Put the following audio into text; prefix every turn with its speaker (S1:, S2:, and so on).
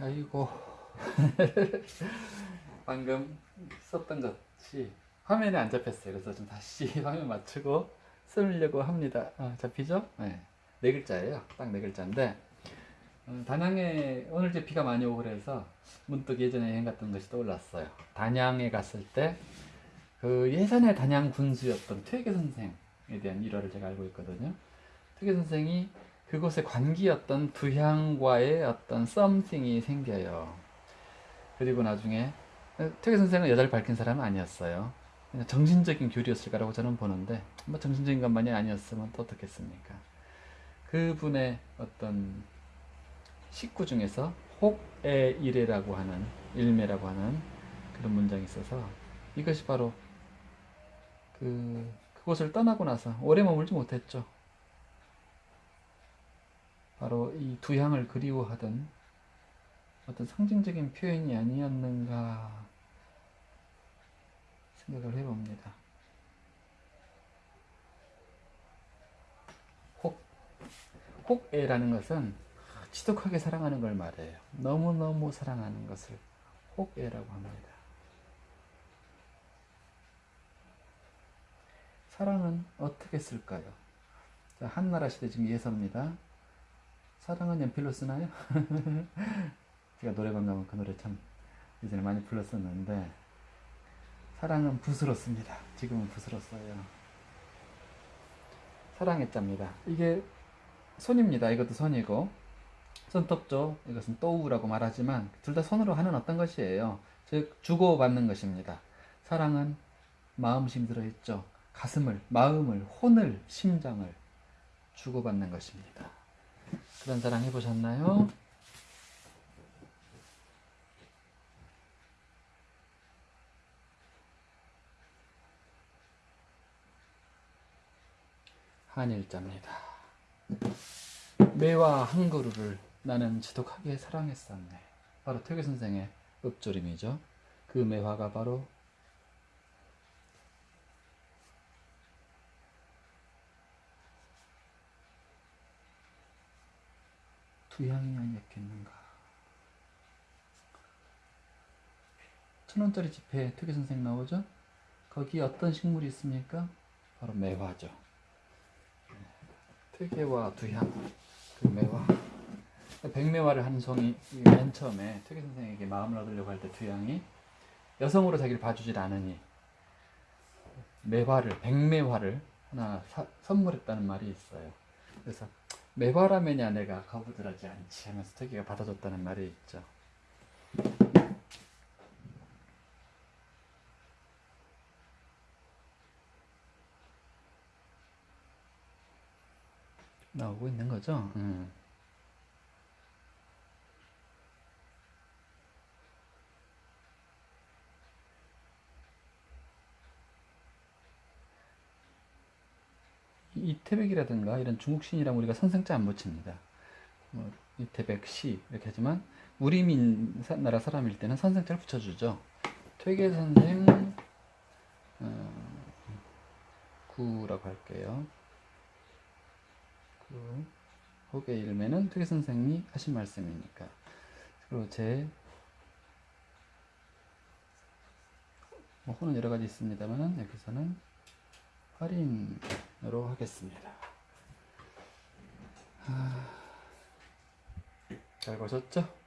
S1: 아이고 방금 썼던 것이 화면에 안 잡혔어요. 그래서 좀 다시 화면 맞추고 쓰려고 합니다. 어, 잡히죠? 네. 네 글자예요. 딱 네 글자인데 어, 단양에 오늘 이제 비가 많이 오고 그래서 문득 예전에 여행 갔던 것이 떠올랐어요. 단양에 갔을 때 그 예전에 단양 군수였던 퇴계 선생에 대한 일화를 제가 알고 있거든요. 퇴계 선생이 그곳의 관기였던 두향과의 어떤 썸씽이 생겨요. 그리고 나중에 퇴계 선생은 여자를 밝힌 사람은 아니었어요. 정신적인 교류였을 거라고 저는 보는데 뭐 정신적인 것만이 아니었으면 또 어떻겠습니까? 그분의 어떤 식구 중에서 혹의 일해라고 하는 일매라고 하는 그런 문장이 있어서 이것이 바로 그 그곳을 떠나고 나서 오래 머물지 못했죠. 바로 이 두 향을 그리워하던 어떤 상징적인 표현이 아니었는가 생각을 해봅니다. 혹, 혹애라는 것은 지독하게 사랑하는 걸 말해요. 너무너무 사랑하는 것을 혹애라고 합니다. 사랑은 어떻게 쓸까요? 자, 한나라 시대 지금 예서입니다. 사랑은 연필로 쓰나요? 제가 노래방 가면 그 노래 참 예전에 많이 불렀었는데 사랑은 붓으로 씁니다. 지금은 붓으로 써요. 사랑의 자입니다. 이게 손입니다. 이것도 손이고 손톱조 이것은 또우라고 말하지만 둘 다 손으로 하는 어떤 것이에요. 즉 주고받는 것입니다. 사랑은 마음심 들어있죠. 가슴을, 마음을, 혼을, 심장을 주고받는 것입니다. 그런 사랑 해보셨나요? 한일자입니다. 매와 한 그루를 나는 지독하게 사랑했었네. 바로 퇴계 선생의 읍조림이죠. 그 매화가 바로 두향이 아니었겠는가. 천 원짜리 지폐에 퇴계 선생 나오죠? 거기 어떤 식물이 있습니까? 바로 매화죠. 퇴계와 두향, 그 매화. 백매화를 한 송이 맨 처음에 퇴계 선생에게 마음을 얻으려고 할 때 두향이 여성으로 자기를 봐주질 않으니 매화를 백매화를 하나 사, 선물했다는 말이 있어요. 그래서 매화라면야 내가 거부들하지 않지 하면서 퇴계가 받아줬다는 말이 있죠. 나오고 있는 거죠. 음. 이태백이라든가 이런 중국 신이랑 우리가 선생자 안 붙입니다. 뭐 이태백 시 이렇게 하지만 우리 민 나라 사람일 때는 선생자를 붙여주죠. 퇴계 선생 어, 구라고 할게요. 구 혹의 일매는 퇴계 선생이 하신 말씀이니까. 그리고 제 뭐, 호는 여러 가지 있습니다만 여기서는 할인으 로 하겠습니다. 아, 잘 보셨죠?